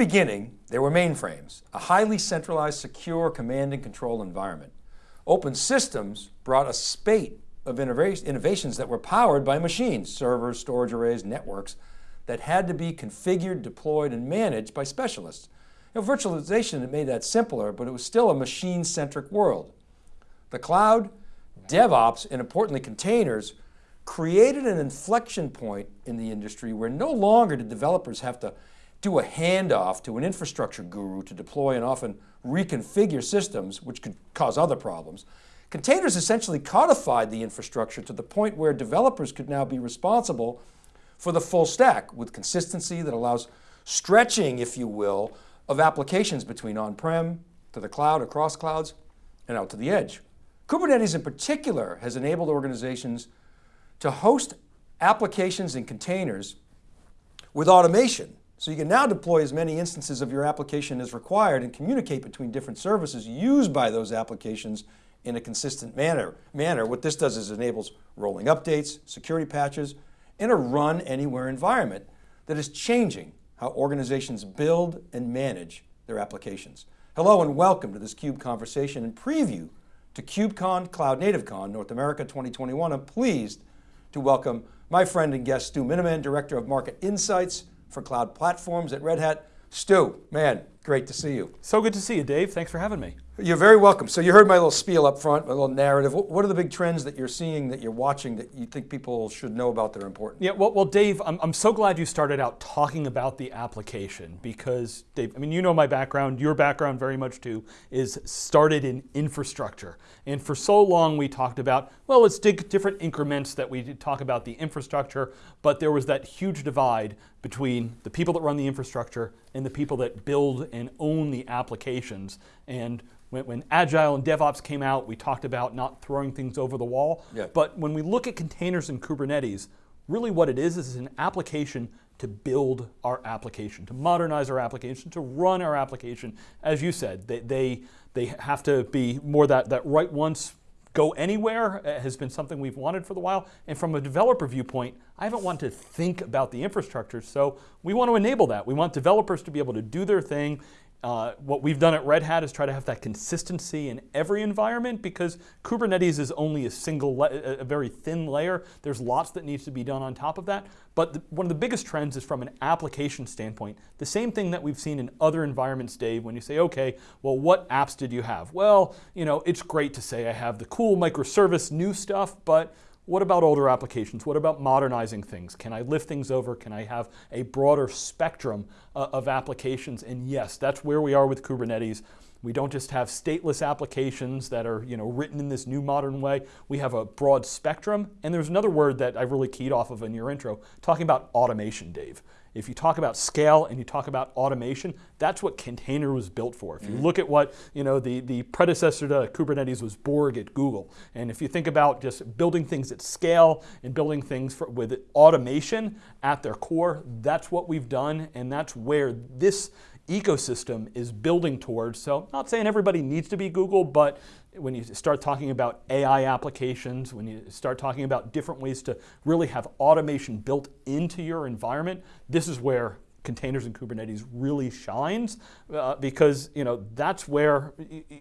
beginning, there were mainframes, a highly centralized, secure command and control environment. Open systems brought a spate of innovations that were powered by machines, servers, storage arrays, networks, that had to be configured, deployed, and managed by specialists. You know, virtualization made that simpler, but it was still a machine-centric world. The cloud, DevOps, and importantly containers, created an inflection point in the industry where no longer did developers have to do a handoff to an infrastructure guru to deploy and often reconfigure systems, which could cause other problems. Containers essentially codified the infrastructure to the point where developers could now be responsible for the full stack with consistency that allows stretching, if you will, of applications between on-prem, to the cloud, across clouds, and out to the edge. Kubernetes in particular has enabled organizations to host applications and containers with automation. So you can now deploy as many instances of your application as required and communicate between different services used by those applications in a consistent manner. manner. What this does is enables rolling updates, security patches, in a run anywhere environment that is changing how organizations build and manage their applications. Hello and welcome to this CUBE conversation and preview to KubeCon Cloud Native Con North America 2021. I'm pleased to welcome my friend and guest, Stu Miniman, Director of Market Insights for Cloud Platforms at Red Hat. Stu, man, great to see you. So good to see you, Dave. Thanks for having me. You're very welcome. So you heard my little spiel up front, my little narrative. What are the big trends that you're seeing, that you're watching, that you think people should know about that are important? Yeah, well, well Dave, I'm, I'm so glad you started out talking about the application because, Dave, I mean, you know my background, your background very much too, is started in infrastructure. And for so long we talked about, well, it's different increments that we talk about the infrastructure, but there was that huge divide between the people that run the infrastructure and the people that build and own the applications. And when, when, Agile and DevOps came out, we talked about not throwing things over the wall. Yeah. But when we look at containers and Kubernetes, really what it is is an application to build our application, to modernize our application, to run our application. As you said, they, they, they have to be more that, that write once, go anywhere uh, has been something we've wanted for a while. And from a developer viewpoint, I haven't wanted to think about the infrastructure. So we want to enable that. We want developers to be able to do their thing uh, what we've done at Red Hat is try to have that consistency in every environment because Kubernetes is only a single, a very thin layer. There's lots that needs to be done on top of that. But the, one of the biggest trends is from an application standpoint. The same thing that we've seen in other environments, Dave, when you say, okay, well, what apps did you have? Well, you know, it's great to say I have the cool microservice new stuff, but what about older applications? What about modernizing things? Can I lift things over? Can I have a broader spectrum uh, of applications? And yes, that's where we are with Kubernetes. We don't just have stateless applications that are you know, written in this new modern way. We have a broad spectrum. And there's another word that I really keyed off of in your intro, talking about automation, Dave. If you talk about scale and you talk about automation, that's what container was built for. If you mm -hmm. look at what you know, the, the predecessor to Kubernetes was Borg at Google. And if you think about just building things at scale and building things for, with automation at their core, that's what we've done and that's where this ecosystem is building towards. So not saying everybody needs to be Google, but when you start talking about AI applications, when you start talking about different ways to really have automation built into your environment, this is where containers and Kubernetes really shines uh, because you know that's where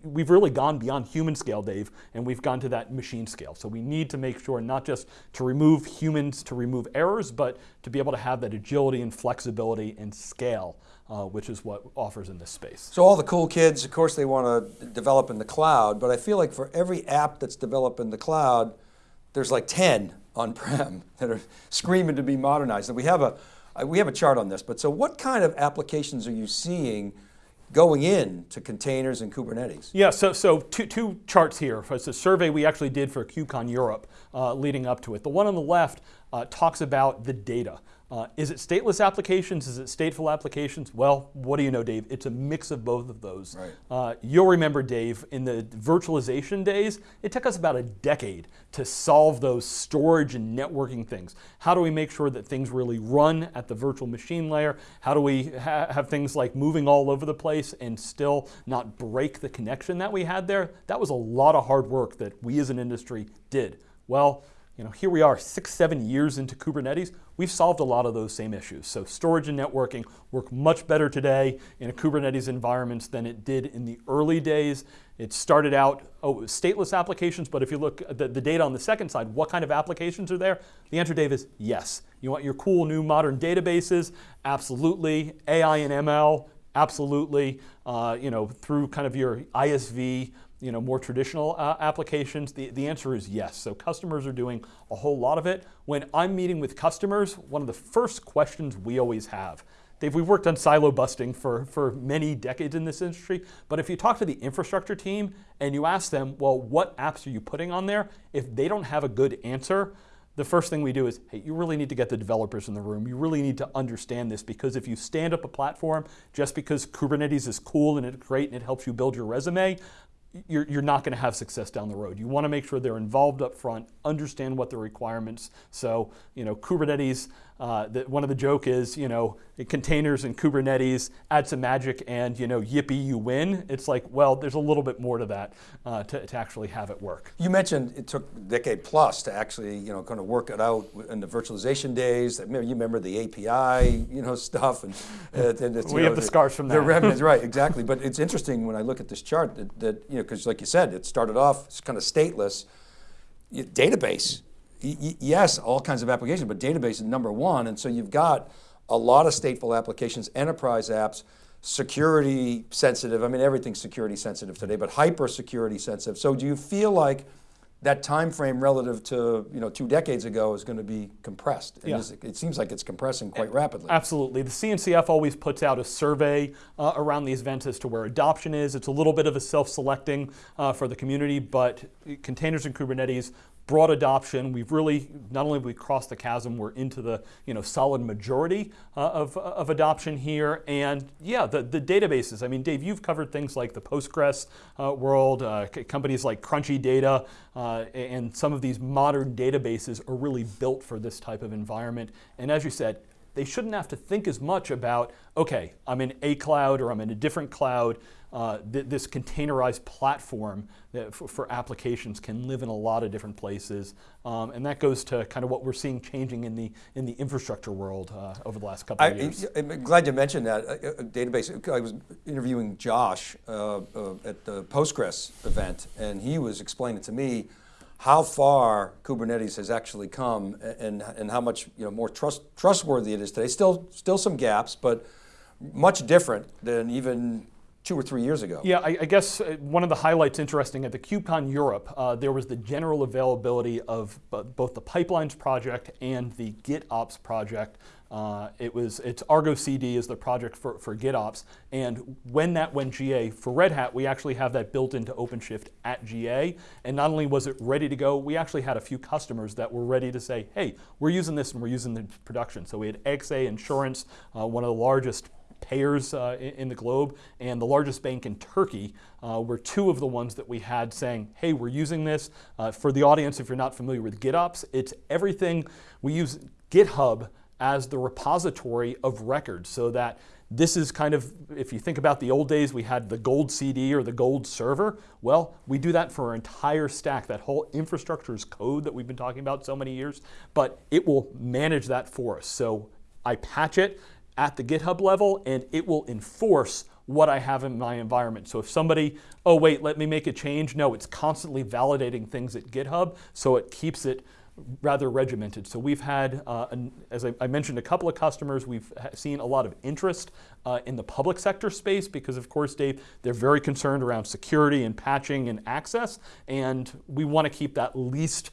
we've really gone beyond human scale, Dave, and we've gone to that machine scale. So we need to make sure not just to remove humans to remove errors, but to be able to have that agility and flexibility and scale uh, which is what offers in this space. So all the cool kids, of course they want to develop in the cloud, but I feel like for every app that's developed in the cloud, there's like 10 on-prem that are screaming to be modernized. And we have a, we have a chart on this, but so what kind of applications are you seeing going in to containers and Kubernetes? Yeah, so, so two, two charts here. It's a survey we actually did for KubeCon Europe uh, leading up to it. The one on the left uh, talks about the data. Uh, is it stateless applications? Is it stateful applications? Well, what do you know, Dave? It's a mix of both of those. Right. Uh, you'll remember, Dave, in the virtualization days, it took us about a decade to solve those storage and networking things. How do we make sure that things really run at the virtual machine layer? How do we ha have things like moving all over the place and still not break the connection that we had there? That was a lot of hard work that we as an industry did. Well, you know, here we are six, seven years into Kubernetes, we've solved a lot of those same issues. So storage and networking work much better today in a Kubernetes environment than it did in the early days. It started out oh, stateless applications, but if you look at the, the data on the second side, what kind of applications are there? The answer, Dave, is yes. You want your cool new modern databases? Absolutely. AI and ML? Absolutely. Uh, you know, through kind of your ISV you know, more traditional uh, applications? The, the answer is yes. So customers are doing a whole lot of it. When I'm meeting with customers, one of the first questions we always have, Dave, we've worked on silo busting for, for many decades in this industry, but if you talk to the infrastructure team and you ask them, well, what apps are you putting on there? If they don't have a good answer, the first thing we do is, hey, you really need to get the developers in the room. You really need to understand this because if you stand up a platform just because Kubernetes is cool and it's great and it helps you build your resume, you're, you're not going to have success down the road. You want to make sure they're involved up front, understand what the requirements. So, you know, Kubernetes, uh, the, one of the joke is, you know, containers and Kubernetes, add some magic and, you know, yippee, you win. It's like, well, there's a little bit more to that uh, to, to actually have it work. You mentioned it took a decade plus to actually, you know, kind of work it out in the virtualization days. You remember the API, you know, stuff. and, uh, and We know, have the, the scars from that. The remnants, right, exactly. But it's interesting when I look at this chart that, that you know, because like you said, it started off it's kind of stateless, database, yes, all kinds of applications, but database is number one. And so you've got a lot of stateful applications, enterprise apps, security sensitive. I mean, everything's security sensitive today, but hyper security sensitive. So do you feel like that time frame relative to you know two decades ago is going to be compressed. Yeah. it seems like it's compressing quite rapidly. Absolutely. The CNCF always puts out a survey uh, around these events as to where adoption is. It's a little bit of a self-selecting uh, for the community, but containers and Kubernetes broad adoption. We've really, not only have we crossed the chasm, we're into the you know, solid majority uh, of, of adoption here. And yeah, the, the databases. I mean, Dave, you've covered things like the Postgres uh, world, uh, companies like Crunchy Data, uh, and some of these modern databases are really built for this type of environment. And as you said, they shouldn't have to think as much about, okay, I'm in a cloud or I'm in a different cloud. Uh, th this containerized platform for, for, applications can live in a lot of different places. Um, and that goes to kind of what we're seeing changing in the, in the infrastructure world uh, over the last couple of years. I, am glad you mentioned that uh, uh, database. I was interviewing Josh uh, uh, at the Postgres event and he was explaining to me how far Kubernetes has actually come and, and how much you know, more trust, trustworthy it is today. Still, still some gaps, but much different than even two or three years ago. Yeah, I, I guess uh, one of the highlights interesting at the KubeCon Europe, uh, there was the general availability of both the Pipelines project and the GitOps project uh, it was, it's Argo CD is the project for, for GitOps, and when that went GA for Red Hat, we actually have that built into OpenShift at GA, and not only was it ready to go, we actually had a few customers that were ready to say, hey, we're using this and we're using the production. So we had AXA Insurance, uh, one of the largest payers uh, in, in, the globe, and the largest bank in Turkey uh, were two of the ones that we had saying, hey, we're using this. Uh, for the audience, if you're not familiar with GitOps, it's everything, we use GitHub as the repository of records so that this is kind of, if you think about the old days, we had the gold CD or the gold server. Well, we do that for our entire stack. That whole infrastructure is code that we've been talking about so many years, but it will manage that for us. So I patch it at the GitHub level and it will enforce what I have in my environment. So if somebody, oh wait, let me make a change. No, it's constantly validating things at GitHub so it keeps it rather regimented. So we've had, uh, an, as I, I, mentioned, a couple of customers. We've seen a lot of interest uh, in the public sector space because, of course, Dave, they're very concerned around security and patching and access, and we want to keep that least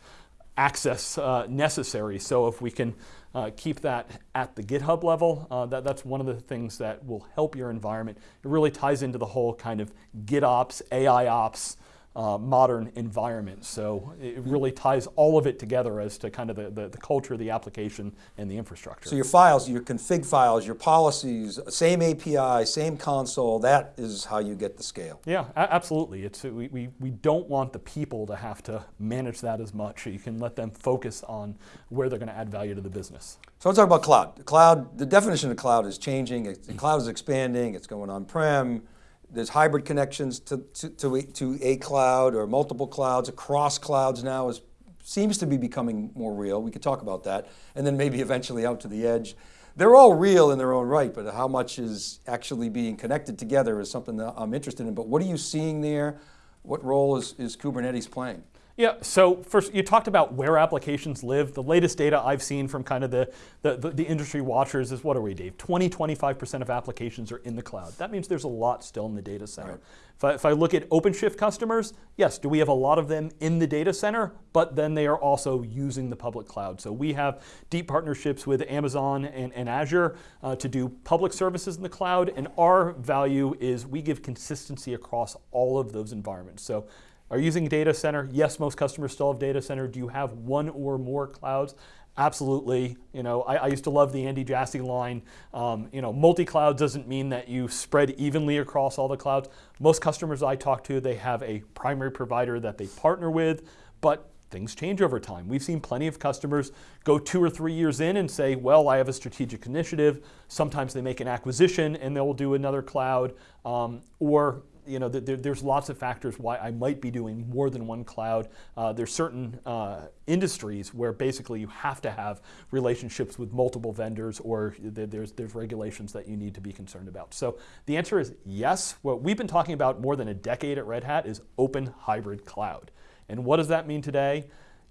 access uh, necessary. So if we can uh, keep that at the GitHub level, uh, that, that's one of the things that will help your environment. It really ties into the whole kind of GitOps, AIOps, uh, modern environment. So it really ties all of it together as to kind of the, the, the, culture, the application, and the infrastructure. So your files, your config files, your policies, same API, same console, that is how you get the scale. Yeah, absolutely. It's, we, we, we don't want the people to have to manage that as much. You can let them focus on where they're going to add value to the business. So let's talk about cloud. The cloud, the definition of cloud is changing. The cloud is expanding. It's going on-prem there's hybrid connections to, to, to, a, to a cloud or multiple clouds, across clouds now is seems to be becoming more real. We could talk about that. And then maybe eventually out to the edge. They're all real in their own right, but how much is actually being connected together is something that I'm interested in. But what are you seeing there? What role is, is Kubernetes playing? Yeah, so first you talked about where applications live. The latest data I've seen from kind of the, the, the, the industry watchers is what are we, Dave? 20, 25% of applications are in the cloud. That means there's a lot still in the data center. Right. If, I, if I look at OpenShift customers, yes, do we have a lot of them in the data center? But then they are also using the public cloud. So we have deep partnerships with Amazon and, and Azure uh, to do public services in the cloud. And our value is we give consistency across all of those environments. So are you using data center? Yes, most customers still have data center. Do you have one or more clouds? Absolutely. You know, I, I used to love the Andy Jassy line. Um, you know, multi-cloud doesn't mean that you spread evenly across all the clouds. Most customers I talk to, they have a primary provider that they partner with, but things change over time. We've seen plenty of customers go two or three years in and say, well, I have a strategic initiative. Sometimes they make an acquisition and they'll do another cloud, um, or you know, there, there's lots of factors why I might be doing more than one cloud. Uh, there's certain uh, industries where basically you have to have relationships with multiple vendors or there's, there's regulations that you need to be concerned about. So the answer is yes. What we've been talking about more than a decade at Red Hat is open hybrid cloud. And what does that mean today?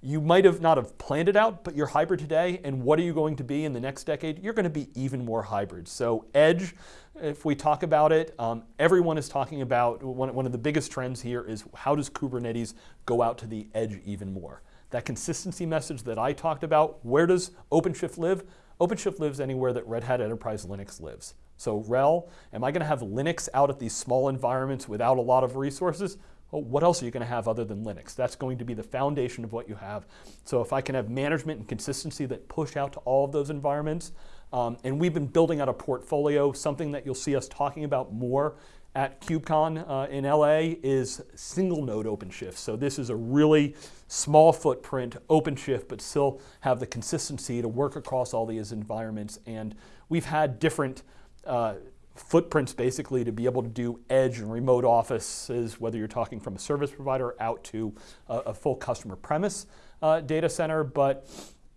You might have not have planned it out, but you're hybrid today, and what are you going to be in the next decade? You're going to be even more hybrid. So edge, if we talk about it, um, everyone is talking about, one, one of the biggest trends here is how does Kubernetes go out to the edge even more? That consistency message that I talked about, where does OpenShift live? OpenShift lives anywhere that Red Hat Enterprise Linux lives. So RHEL, am I going to have Linux out at these small environments without a lot of resources? Well, what else are you going to have other than Linux? That's going to be the foundation of what you have. So if I can have management and consistency that push out to all of those environments, um, and we've been building out a portfolio, something that you'll see us talking about more at KubeCon uh, in LA is single node OpenShift. So this is a really small footprint OpenShift, but still have the consistency to work across all these environments. And we've had different uh, footprints basically to be able to do edge and remote offices, whether you're talking from a service provider out to a, a full customer premise uh, data center. But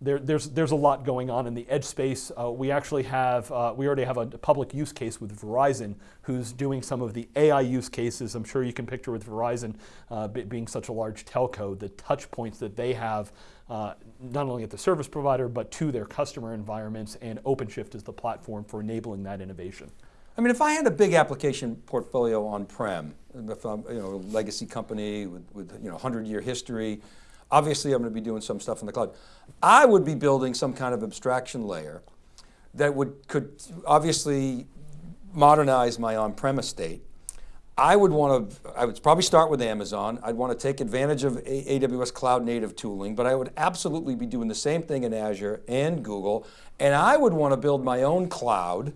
there, there's, there's a lot going on in the edge space. Uh, we actually have, uh, we already have a public use case with Verizon who's doing some of the AI use cases. I'm sure you can picture with Verizon uh, being such a large telco, the touch points that they have uh, not only at the service provider, but to their customer environments, and OpenShift is the platform for enabling that innovation. I mean, if I had a big application portfolio on-prem, if I'm you know, a legacy company with, with you know, 100 year history, obviously I'm going to be doing some stuff in the cloud. I would be building some kind of abstraction layer that would, could obviously modernize my on-premise state. I would want to, I would probably start with Amazon. I'd want to take advantage of AWS cloud native tooling, but I would absolutely be doing the same thing in Azure and Google. And I would want to build my own cloud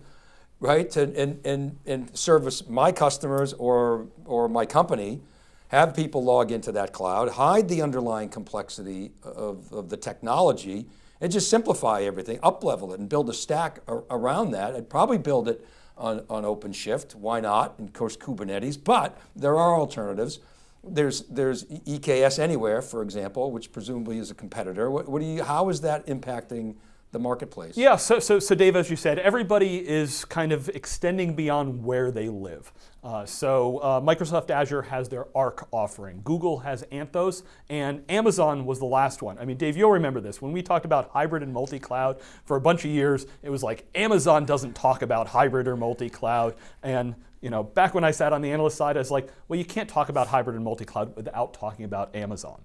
right? To, and, and, and service my customers or, or my company, have people log into that cloud, hide the underlying complexity of, of the technology, and just simplify everything, up level it and build a stack around that. I'd probably build it on, on OpenShift, why not? And of course Kubernetes, but there are alternatives. There's, there's EKS Anywhere, for example, which presumably is a competitor. What, what do you, how is that impacting the marketplace. Yeah, so, so, so Dave, as you said, everybody is kind of extending beyond where they live. Uh, so uh, Microsoft Azure has their Arc offering. Google has Anthos, and Amazon was the last one. I mean, Dave, you'll remember this. When we talked about hybrid and multi-cloud for a bunch of years, it was like Amazon doesn't talk about hybrid or multi-cloud. And you know, back when I sat on the analyst side, I was like, well, you can't talk about hybrid and multi-cloud without talking about Amazon.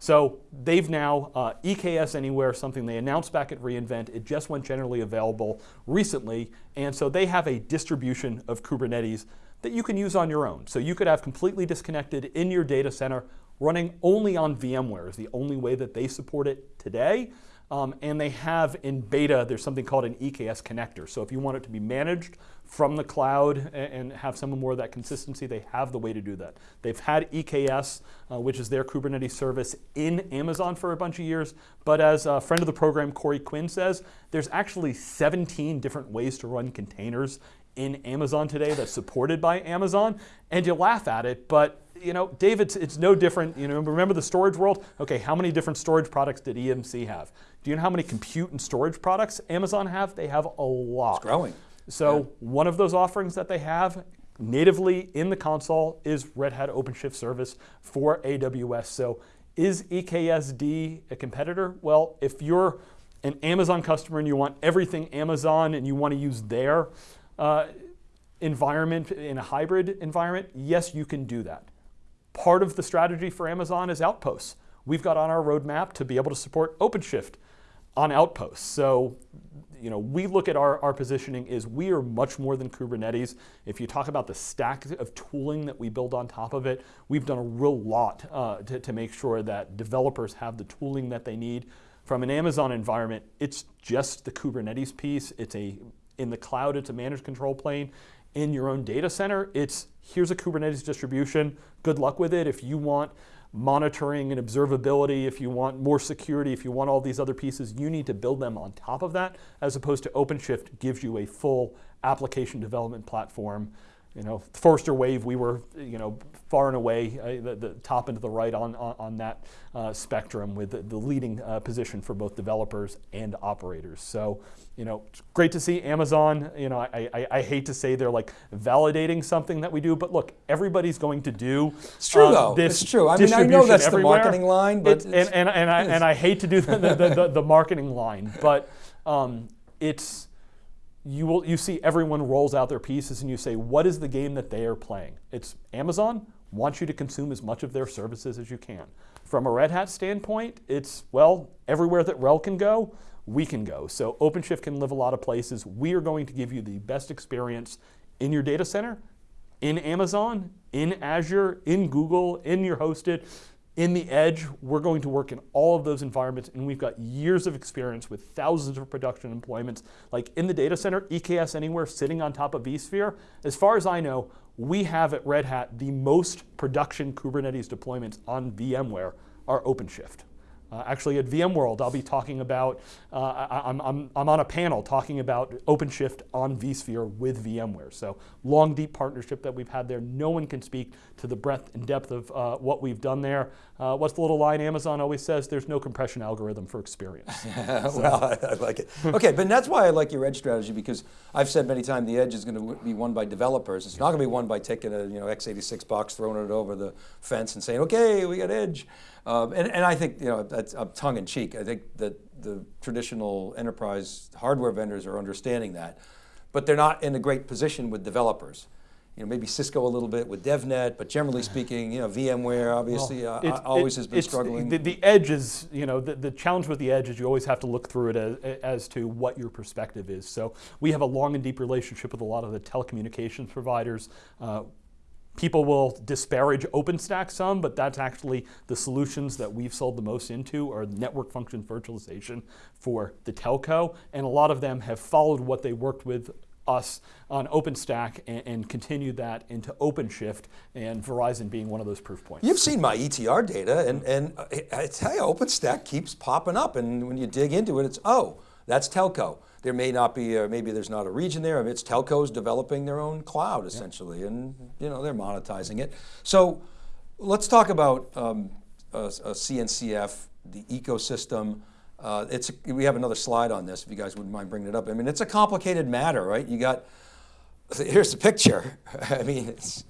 So they've now, uh, EKS Anywhere, something they announced back at reInvent, it just went generally available recently, and so they have a distribution of Kubernetes that you can use on your own. So you could have completely disconnected in your data center, running only on VMware is the only way that they support it today. Um, and they have in beta, there's something called an EKS connector. So if you want it to be managed from the cloud and, have some more of that consistency, they have the way to do that. They've had EKS, uh, which is their Kubernetes service in Amazon for a bunch of years. But as a friend of the program, Corey Quinn says, there's actually 17 different ways to run containers in Amazon today that's supported by Amazon. And you laugh at it, but you know, Dave, it's, it's no different. You know, remember the storage world? Okay, how many different storage products did EMC have? Do you know how many compute and storage products Amazon have? They have a lot. It's growing. So Yeah. one of those offerings that they have natively in the console is Red Hat OpenShift service for AWS. So is EKSD a competitor? Well, if you're an Amazon customer and you want everything Amazon and you want to use their uh, environment in a hybrid environment, yes, you can do that. Part of the strategy for Amazon is Outposts. We've got on our roadmap to be able to support OpenShift on Outposts. So, you know, we look at our, our positioning is we are much more than Kubernetes. If you talk about the stack of tooling that we build on top of it, we've done a real lot uh, to, to make sure that developers have the tooling that they need. From an Amazon environment, it's just the Kubernetes piece. It's a in the cloud, it's a managed control plane. In your own data center, it's here's a Kubernetes distribution. Good luck with it. If you want monitoring and observability, if you want more security, if you want all these other pieces, you need to build them on top of that, as opposed to OpenShift gives you a full application development platform. You know, Forrester Wave, we were, you know, far and away uh, the, the top and to the right on, on, on that uh, spectrum with the, the leading uh, position for both developers and operators. So, you know, it's great to see Amazon. You know, I, I, I hate to say they're like validating something that we do, but look, everybody's going to do. It's true, uh, though. It's true. I mean, I know that's the marketing line, but It- and, and, and, I, and I hate to do the, the, the, the marketing line, but um, it's you will you see everyone rolls out their pieces and you say what is the game that they are playing? It's amazon wants you to consume as much of their services as you can. From a red hat standpoint it's well everywhere that RHEL can go we can go. So openshift can live a lot of places. We are going to give you the best experience in your data center in amazon in azure in google in your hosted in the edge, we're going to work in all of those environments, and we've got years of experience with thousands of production employments. Like in the data center, EKS Anywhere sitting on top of vSphere. As far as I know, we have at Red Hat the most production Kubernetes deployments on VMware are OpenShift. Uh, actually, at VMworld, I'll be talking about, uh, I, I'm, I'm, I'm on a panel talking about OpenShift on vSphere with VMware. So, long, deep partnership that we've had there. No one can speak to the breadth and depth of uh, what we've done there. Uh, what's the little line Amazon always says? There's no compression algorithm for experience. well, I, I like it. Okay, but that's why I like your edge strategy because I've said many times the edge is going to be won by developers. It's not going to be won by taking a you know x86 box, throwing it over the fence, and saying, "Okay, we got edge." Um, and, and I think you know that's uh, tongue in cheek. I think that the traditional enterprise hardware vendors are understanding that, but they're not in a great position with developers. You know, maybe Cisco a little bit with DevNet, but generally speaking, you know, VMware obviously uh, always it- has been struggling. The, the edge is, you know, the, the challenge with the edge is you always have to look through it as, as to what your perspective is. So we have a long and deep relationship with a lot of the telecommunications providers. Uh, people will disparage OpenStack some, but that's actually the solutions that we've sold the most into are network function virtualization for the telco, and a lot of them have followed what they worked with us on OpenStack and, and continued that into OpenShift, and Verizon being one of those proof points. You've seen my ETR data, and, and I tell you, OpenStack keeps popping up, and when you dig into it, it's, oh, that's telco. There may not be, or maybe there's not a region there, I mean, it's telcos developing their own cloud, essentially, and you know, they're monetizing it. So let's talk about um, uh, uh, CNCF, the ecosystem. Uh, it's, we have another slide on this, if you guys wouldn't mind bringing it up. I mean, it's a complicated matter, right? You got, here's the picture. I mean, it's,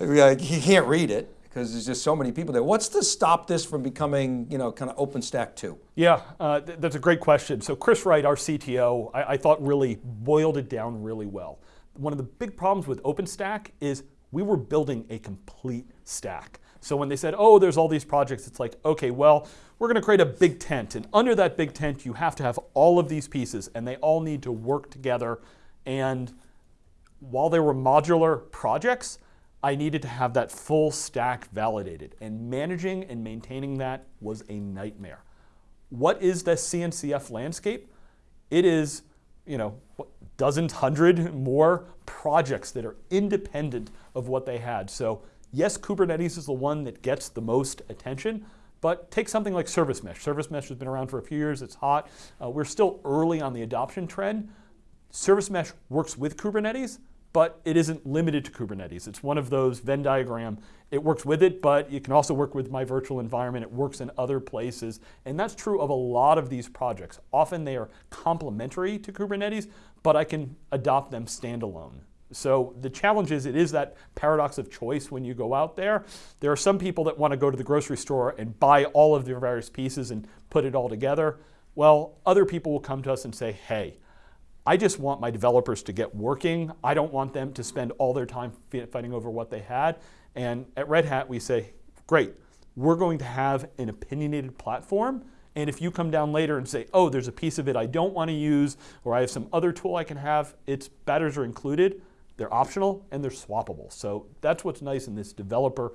you can't read it because there's just so many people there. What's to stop this from becoming, you know, kind of OpenStack 2? Yeah, uh, th- that's a great question. So Chris Wright, our CTO, I, I thought really boiled it down really well. One of the big problems with OpenStack is we were building a complete stack. So when they said, oh, there's all these projects, it's like, okay, well, we're going to create a big tent. And under that big tent, you have to have all of these pieces, and they all need to work together. And while they were modular projects, I needed to have that full stack validated. And managing and maintaining that was a nightmare. What is the CNCF landscape? It is, you know, dozens, hundred more projects that are independent of what they had. So yes, Kubernetes is the one that gets the most attention, but take something like Service Mesh. Service Mesh has been around for a few years, it's hot. Uh, we're still early on the adoption trend. Service Mesh works with Kubernetes, but it isn't limited to Kubernetes. It's one of those Venn diagram. It works with it, but you can also work with my virtual environment. It works in other places. And that's true of a lot of these projects. Often they are complementary to Kubernetes, but I can adopt them standalone. So the challenge is it is that paradox of choice when you go out there. There are some people that want to go to the grocery store and buy all of their various pieces and put it all together. Well, other people will come to us and say, hey, I just want my developers to get working. I don't want them to spend all their time fighting over what they had. And at Red Hat, we say, great, we're going to have an opinionated platform. And if you come down later and say, oh, there's a piece of it I don't want to use, or I have some other tool I can have, its batters are included. They're optional and they're swappable. So that's what's nice in this developer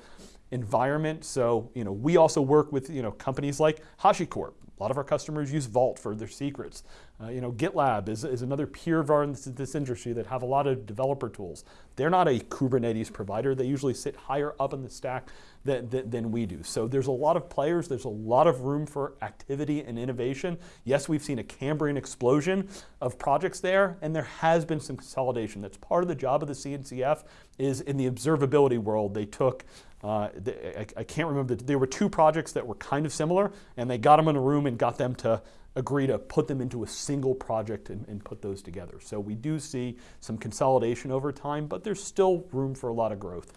environment. So you know, we also work with you know companies like HashiCorp. A lot of our customers use Vault for their secrets. Uh, you know, GitLab is, is another peer of our in this, this, industry that have a lot of developer tools. They're not a Kubernetes provider. They usually sit higher up in the stack than, than, than we do. So there's a lot of players. There's a lot of room for activity and innovation. Yes, we've seen a Cambrian explosion of projects there, and there has been some consolidation. That's part of the job of the CNCF is in the observability world. They took uh, I, I, can't remember, there were two projects that were kind of similar, and they got them in a room and got them to agree to put them into a single project and, and, put those together. So we do see some consolidation over time, but there's still room for a lot of growth.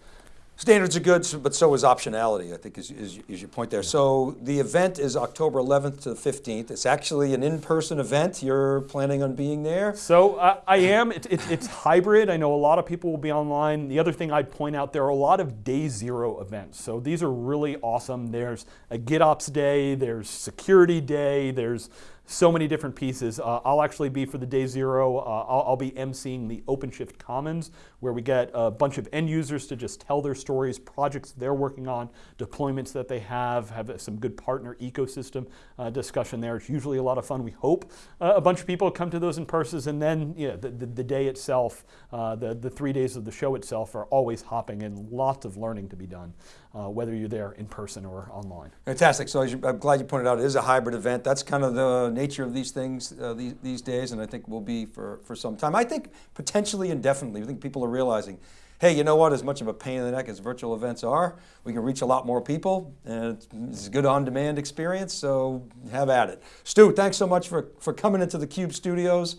Standards are good, but so is optionality, I think is, is, is, your point there. So the event is October 11th to the 15th. It's actually an in-person event. You're planning on being there? So uh, I am, it, it, it's hybrid. I know a lot of people will be online. The other thing I'd point out, there are a lot of day zero events. So these are really awesome. There's a GitOps day, there's security day, there's so many different pieces. Uh, I'll actually be for the day zero, uh, I'll, I'll, be emceeing the OpenShift Commons, where we get a bunch of end users to just tell their stories, projects they're working on, deployments that they have, have some good partner ecosystem uh, discussion there. It's usually a lot of fun. We hope uh, a bunch of people come to those in person, and then yeah, the, the, the day itself, uh, the, the three days of the show itself are always hopping and lots of learning to be done, uh, whether you're there in person or online. Fantastic. So you, I'm glad you pointed out it is a hybrid event. That's kind of the nature of these things uh, these, these days, and I think will be for, for some time. I think potentially indefinitely. I think people are realizing, hey, you know what, as much of a pain in the neck as virtual events are, we can reach a lot more people, and it's a good on-demand experience, so have at it. Stu, thanks so much for, for coming into the Cube studios.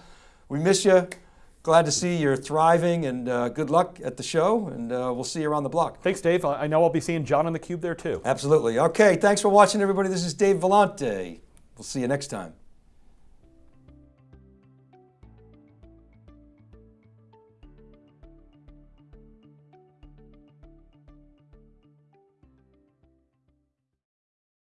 We miss you. Glad to see you're thriving and uh, good luck at the show and uh, we'll see you around the block. Thanks Dave. I know I'll be seeing John on the Cube there too. Absolutely. Okay, thanks for watching everybody. This is Dave Vellante. We'll see you next time.